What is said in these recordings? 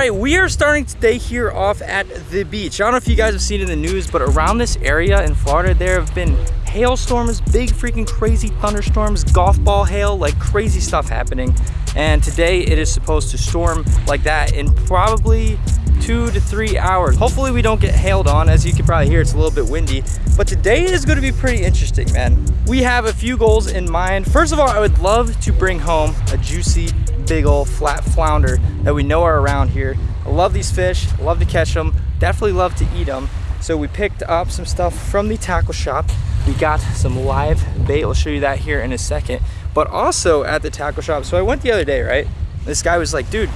right, we are starting today here off at the beach. I don't know if you guys have seen in the news, but around this area in Florida, there have been hailstorms, big freaking crazy thunderstorms, golf ball hail, like crazy stuff happening. And today it is supposed to storm like that in probably two to three hours. Hopefully we don't get hailed on. As you can probably hear, it's a little bit windy. But today is gonna be pretty interesting, man. We have a few goals in mind. First of all, I would love to bring home a juicy, big old flat flounder that we know are around here. I love these fish, love to catch them, definitely love to eat them. So we picked up some stuff from the tackle shop. We got some live bait. I'll show you that here in a second. But also at the tackle shop. So I went the other day, right? This guy was like, dude,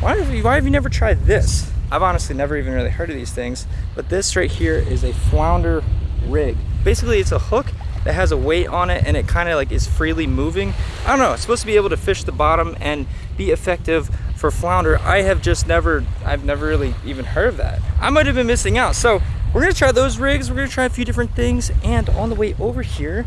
why have you, why have you never tried this? I've honestly never even really heard of these things. But this right here is a flounder rig. Basically, it's a hook that has a weight on it and it kind of like is freely moving. I don't know, it's supposed to be able to fish the bottom and be effective for flounder. I have just never, I've never really even heard of that. I might have been missing out. So we're gonna try those rigs. We're gonna try a few different things. And on the way over here,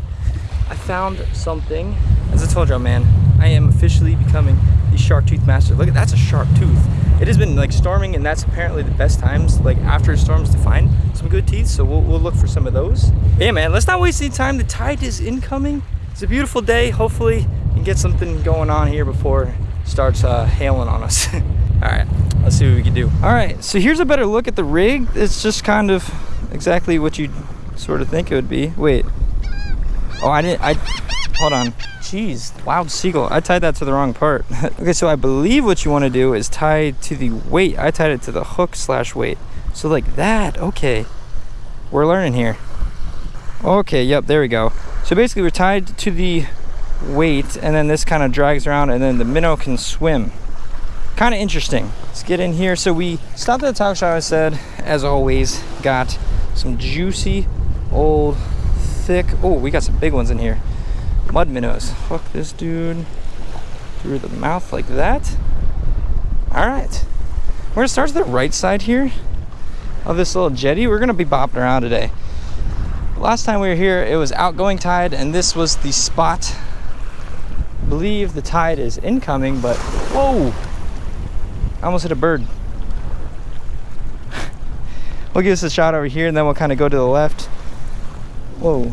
I found something. As I told y'all, man, I am officially becoming the shark tooth master. Look at that's a shark tooth. It has been like storming and that's apparently the best times like after storms to find some good teeth. So we'll, we'll look for some of those. Yeah, man, let's not waste any time. The tide is incoming. It's a beautiful day. Hopefully we can get something going on here before it starts uh, hailing on us. All right, let's see what we can do. All right, so here's a better look at the rig. It's just kind of exactly what you sort of think it would be. Wait. Oh, I didn't, I, hold on. Jeez, loud seagull. I tied that to the wrong part. okay, so I believe what you want to do is tie to the weight. I tied it to the hook slash weight. So like that, okay. We're learning here. Okay, yep, there we go. So basically we're tied to the weight and then this kind of drags around and then the minnow can swim kind of interesting. Let's get in here. So we stopped at the tackle shop, I said, as always, got some juicy, old, thick, oh, we got some big ones in here. Mud minnows. Fuck this dude. Through the mouth like that. All right. We're gonna start to the right side here of this little jetty. We're gonna be bopping around today. Last time we were here, it was outgoing tide, and this was the spot. I believe the tide is incoming, but whoa, I almost hit a bird. we'll give this a shot over here and then we'll kind of go to the left. Whoa.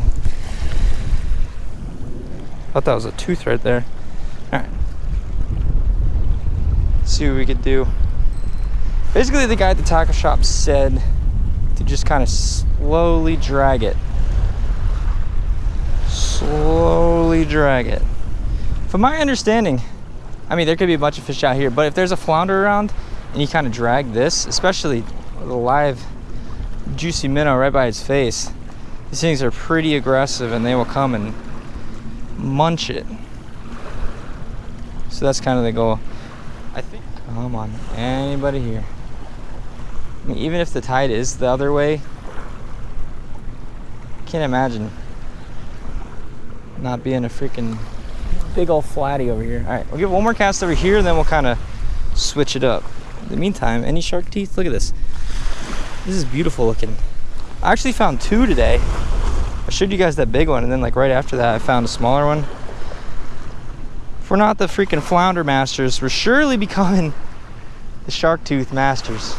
Thought that was a tooth right there. All right. See what we could do. Basically, the guy at the tackle shop said to just kind of slowly drag it. Slowly drag it. From my understanding, I mean, there could be a bunch of fish out here, but if there's a flounder around and you kind of drag this, especially the live juicy minnow right by its face, these things are pretty aggressive and they will come and munch it. So that's kind of the goal. I think, come on, anybody here? I mean, even if the tide is the other way, I can't imagine not being a freaking big old flatty over here. All right, we'll give one more cast over here and then we'll kind of switch it up. In the meantime, any shark teeth? Look at this. This is beautiful looking. I actually found two today. I showed you guys that big one and then like right after that I found a smaller one. If we're not the freaking flounder masters, we're surely becoming the shark tooth masters.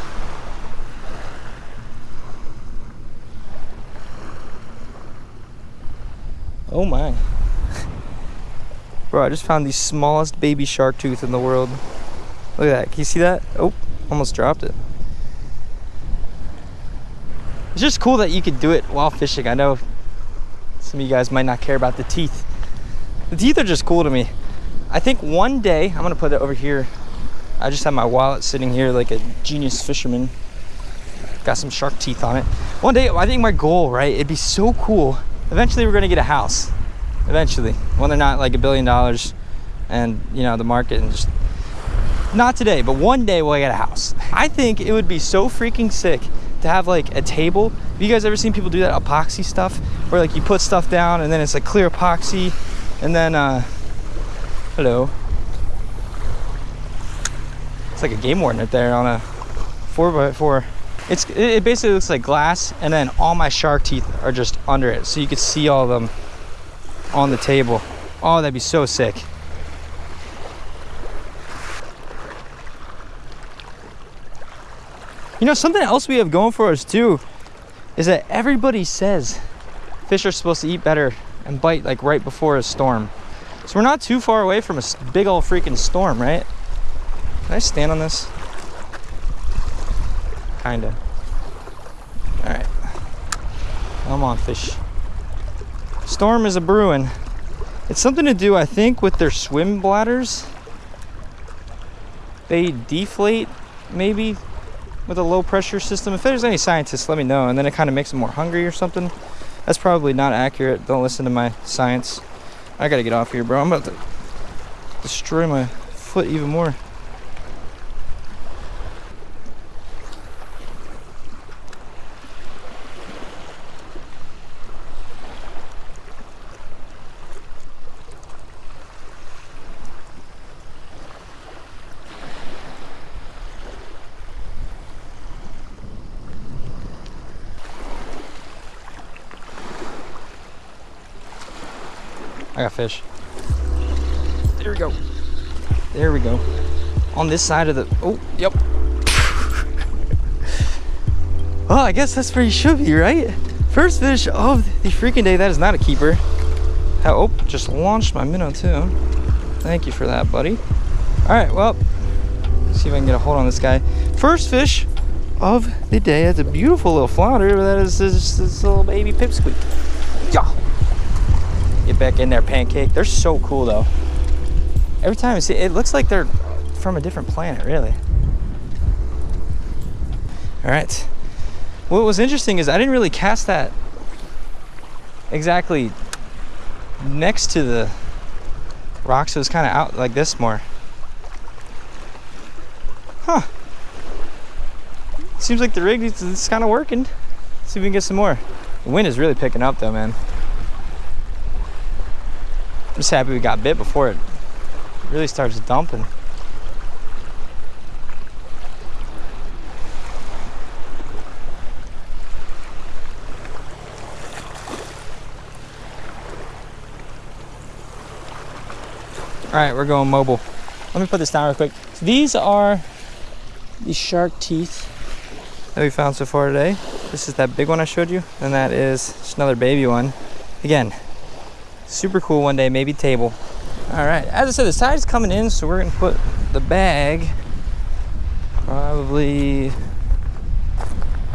Oh my. Bro, I just found the smallest baby shark tooth in the world. Look at that. Can you see that? Oh, almost dropped it. It's just cool that you could do it while fishing. I know some of you guys might not care about the teeth. The teeth are just cool to me. I think one day, I'm gonna put it over here. I just have my wallet sitting here like a genius fisherman. Got some shark teeth on it. One day, I think my goal, right? It'd be so cool. Eventually, we're gonna get a house eventually when they're not like a billion dollars and you know the market and just not today but one day we'll get a house i think it would be so freaking sick to have like a table have you guys ever seen people do that epoxy stuff where like you put stuff down and then it's like clear epoxy and then uh hello it's like a game warden right there on a four by four it's it basically looks like glass and then all my shark teeth are just under it so you could see all of them on the table. Oh, that'd be so sick. You know, something else we have going for us too is that everybody says fish are supposed to eat better and bite like right before a storm. So we're not too far away from a big old freaking storm, right? Can I stand on this? Kinda. All right. Come on, fish. Storm is a brewing. It's something to do, I think, with their swim bladders. They deflate, maybe, with a low pressure system. If there's any scientists, let me know. And then it kind of makes them more hungry or something. That's probably not accurate. Don't listen to my science. I gotta get off here, bro. I'm about to destroy my foot even more. I got fish. There we go. There we go. On this side of the, oh, yep. well, I guess that's where you should be, right? First fish of the freaking day. That is not a keeper. Oh, just launched my minnow too. Thank you for that, buddy. All right, well, see if I can get a hold on this guy. First fish of the day. It's a beautiful little flounder. That is this, this little baby pipsqueak. Get back in there, pancake. They're so cool though. Every time I see it, looks like they're from a different planet, really. All right. What was interesting is I didn't really cast that exactly next to the rocks. It was kind of out like this more. Huh. Seems like the rig is kind of working. Let's see if we can get some more. The wind is really picking up though, man. I'm just happy we got bit before it really starts dumping. All right, we're going mobile. Let me put this down real quick. These are the shark teeth that we found so far today. This is that big one I showed you, and that is just another baby one. Again, super cool one day, maybe table. All right, as I said, the tide's coming in, so we're gonna put the bag probably,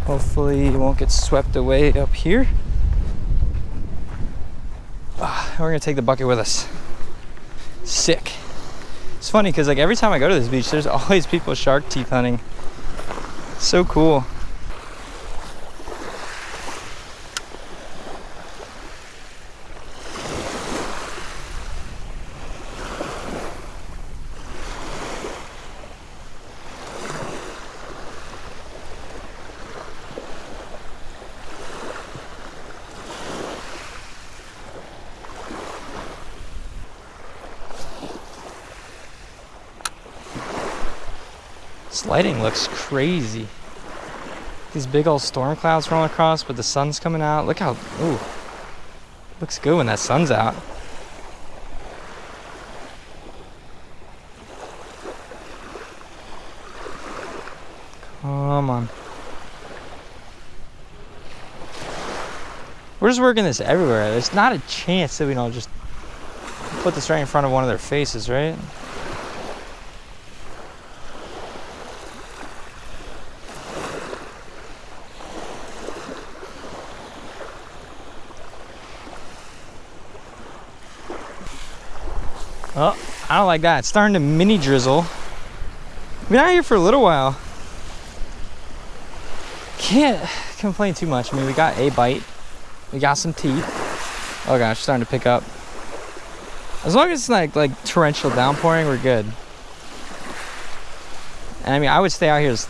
hopefully it won't get swept away up here. Ah, we're gonna take the bucket with us. Sick. It's funny because like every time I go to this beach, there's always people shark teeth hunting. So cool. This lighting looks crazy. These big old storm clouds rolling across, but the sun's coming out. Look how, ooh, looks good when that sun's out. Come on. We're just working this everywhere. There's not a chance that we don't just put this right in front of one of their faces, right? Oh, I don't like that. It's starting to mini drizzle. Been out here for a little while. Can't complain too much. I mean, we got a bite. We got some teeth. Oh gosh, starting to pick up. As long as it's like like torrential downpouring, we're good. And I mean, I would stay out here. As, I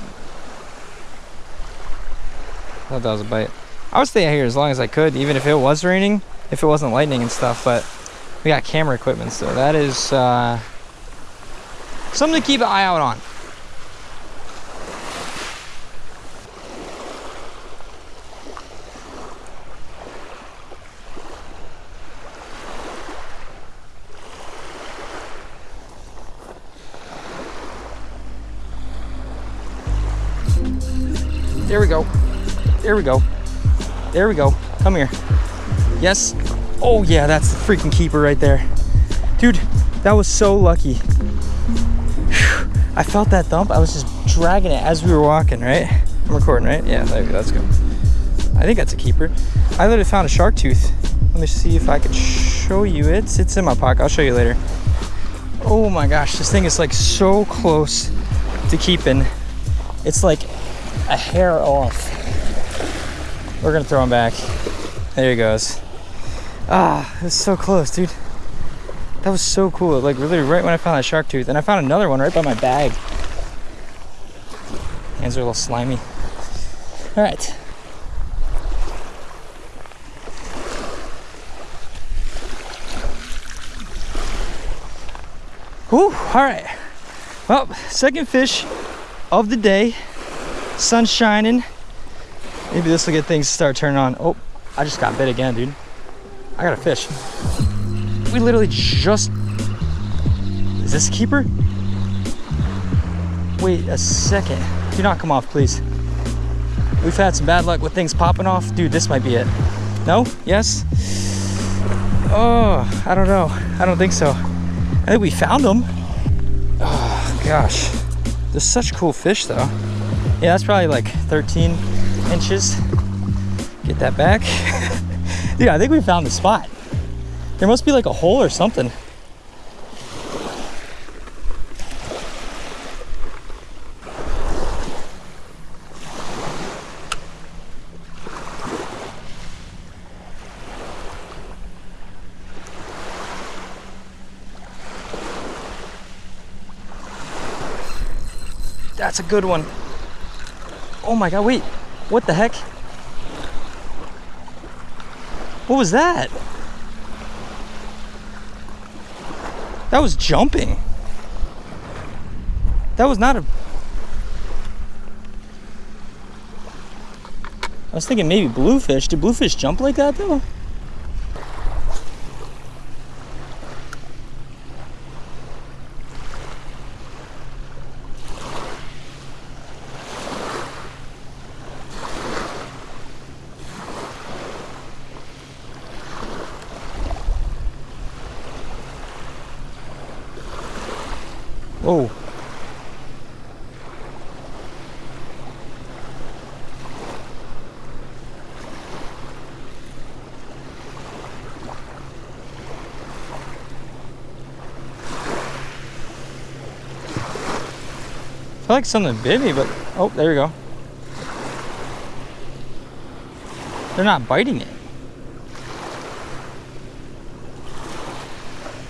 thought that was a bite. I would stay out here as long as I could, even if it was raining, if it wasn't lightning and stuff. But we got camera equipment, so that is uh, something to keep an eye out on. There we go. There we go. There we go. Come here. Yes. Oh yeah, that's the freaking keeper right there. Dude, that was so lucky. I felt that thump. I was just dragging it as we were walking, right? I'm recording, right? Yeah, there we go. Let's go. I think that's a keeper. I literally found a shark tooth. Let me see if I can show you it. It's in my pocket. I'll show you later. Oh my gosh, this thing is like so close to keeping. It's like a hair off. We're gonna throw him back. There he goes. Ah, it's so close, dude. That was so cool. Like literally right when I found that shark tooth. And I found another one right by my bag. Hands are a little slimy. All right. Whew, all right. Well, second fish of the day. Sun shining. Maybe this will get things to start turning on. Oh, I just got bit again, dude. I got a fish. We literally just... Is this a keeper? Wait a second. Do not come off, please. We've had some bad luck with things popping off. Dude, this might be it. No? Yes? Oh, I don't know. I don't think so. I think we found them. Oh, gosh. They're such cool fish, though. Yeah, that's probably like 13 inches. Get that back. Dude, I think we found the spot. There must be like a hole or something. That's a good one. Oh my God, wait, what the heck? What was that? That was jumping. That was not a... I was thinking maybe bluefish. Did bluefish jump like that though? Oh. I feel like something bit me, but oh, there we go. They're not biting it.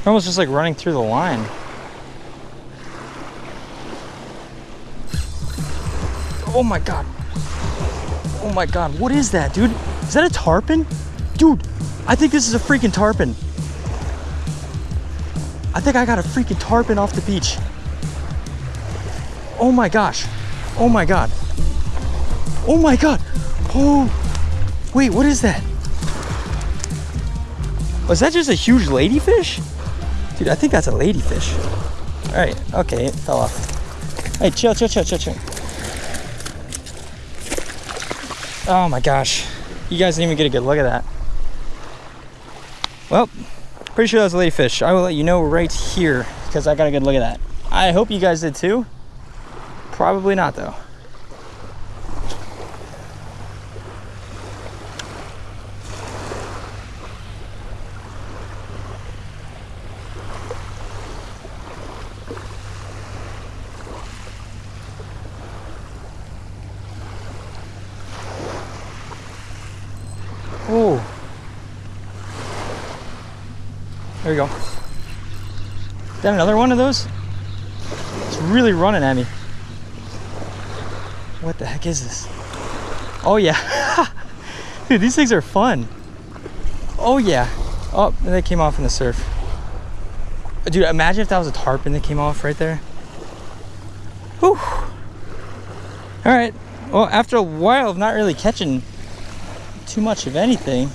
They're almost just like running through the line. Oh my god. Oh my god, what is that, dude? Is that a tarpon? Dude, I think this is a freaking tarpon. I think I got a freaking tarpon off the beach. Oh my gosh. Oh my god. Oh my god. Oh. Wait, what is that? Was that just a huge ladyfish? Dude, I think that's a ladyfish. All right, okay, it fell off. Hey, chill, chill, chill, chill, chill. Oh my gosh. You guys didn't even get a good look at that. Well, pretty sure that was a ladyfish. I will let you know right here because I got a good look at that. I hope you guys did too. Probably not though. Oh. There we go. Is that another one of those? It's really running at me. Heck is this? Oh yeah. Dude, these things are fun. Oh yeah. Oh, and they came off in the surf. Dude, imagine if that was a tarpon that came off right there. Whew. All right. Well, after a while of not really catching too much of anything.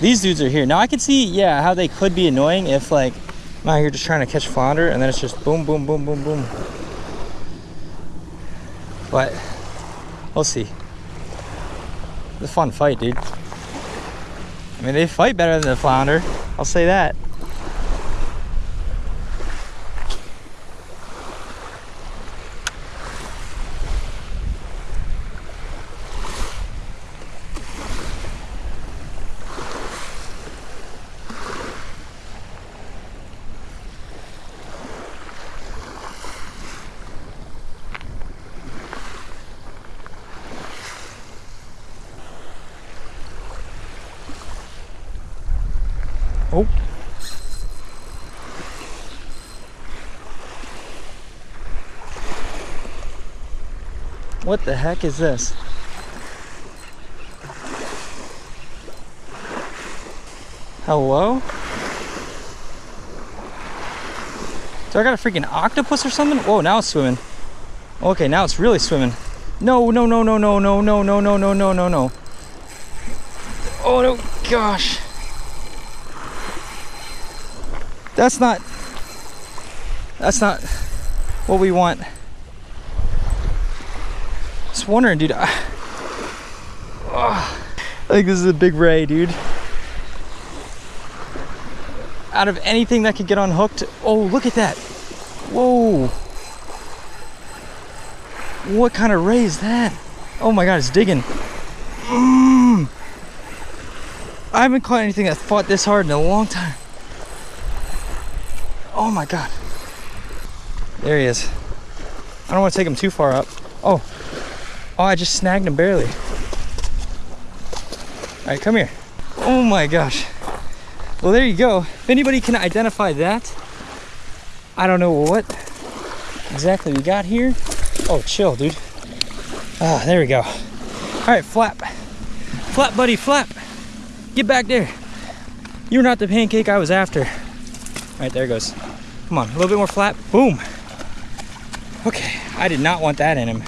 These dudes are here. Now I can see, yeah, how they could be annoying if like I'm out here just trying to catch flounder and then it's just boom, boom, boom, boom, boom. But We'll see. It's a fun fight, dude. I mean, they fight better than the flounder. I'll say that. Oh. What the heck is this? Hello? Do I got a freaking octopus or something? Whoa, now it's swimming. Okay, now it's really swimming. No, no, no, no, no, no, no, no, no, no, no, no, no. Oh no, gosh. That's not, that's not what we want. Wondering, dude. I, oh, I think this is a big ray, dude. Out of anything that could get unhooked. Oh, look at that. Whoa. What kind of ray is that? Oh my God, it's digging. Mm. I haven't caught anything that fought this hard in a long time. Oh my God. There he is. I don't want to take him too far up. Oh, oh, I just snagged him barely. All right, come here. Oh my gosh. Well, there you go. If anybody can identify that, I don't know what exactly we got here. Oh, chill, dude. Ah, there we go. All right, flap. Flap, buddy, flap. Get back there. You're not the pancake I was after. All right, there goes. Come on, a little bit more flap. Boom. Okay, I did not want that in him.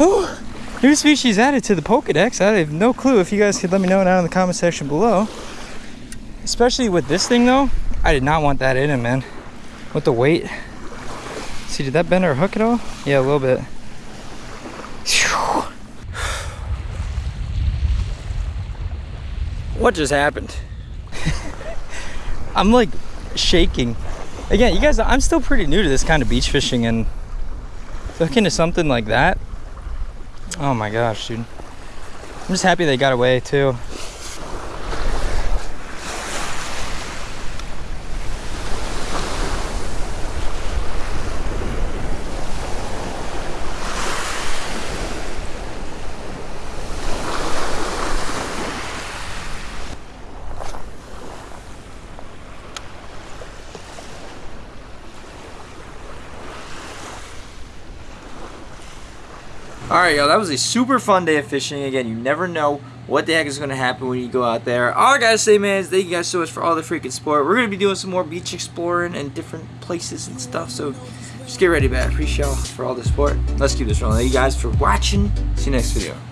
Oh, new species added to the Pokedex. I have no clue if you guys could let me know down in the comment section below. Especially with this thing though, I did not want that in him, man. With the weight. See, did that bend our hook at all? Yeah, a little bit. What just happened? I'm like shaking. Again, you guys, I'm still pretty new to this kind of beach fishing and looking to something like that. Oh my gosh, dude. I'm just happy they got away too. Alright, y'all, that was a super fun day of fishing. Again, you never know what the heck is going to happen when you go out there. All I gotta say, man, is thank you guys so much for all the freaking support. We're going to be doing some more beach exploring and different places and stuff, so just get ready, man. Appreciate y'all for all the support. Let's keep this rolling. Thank you guys for watching. See you next video.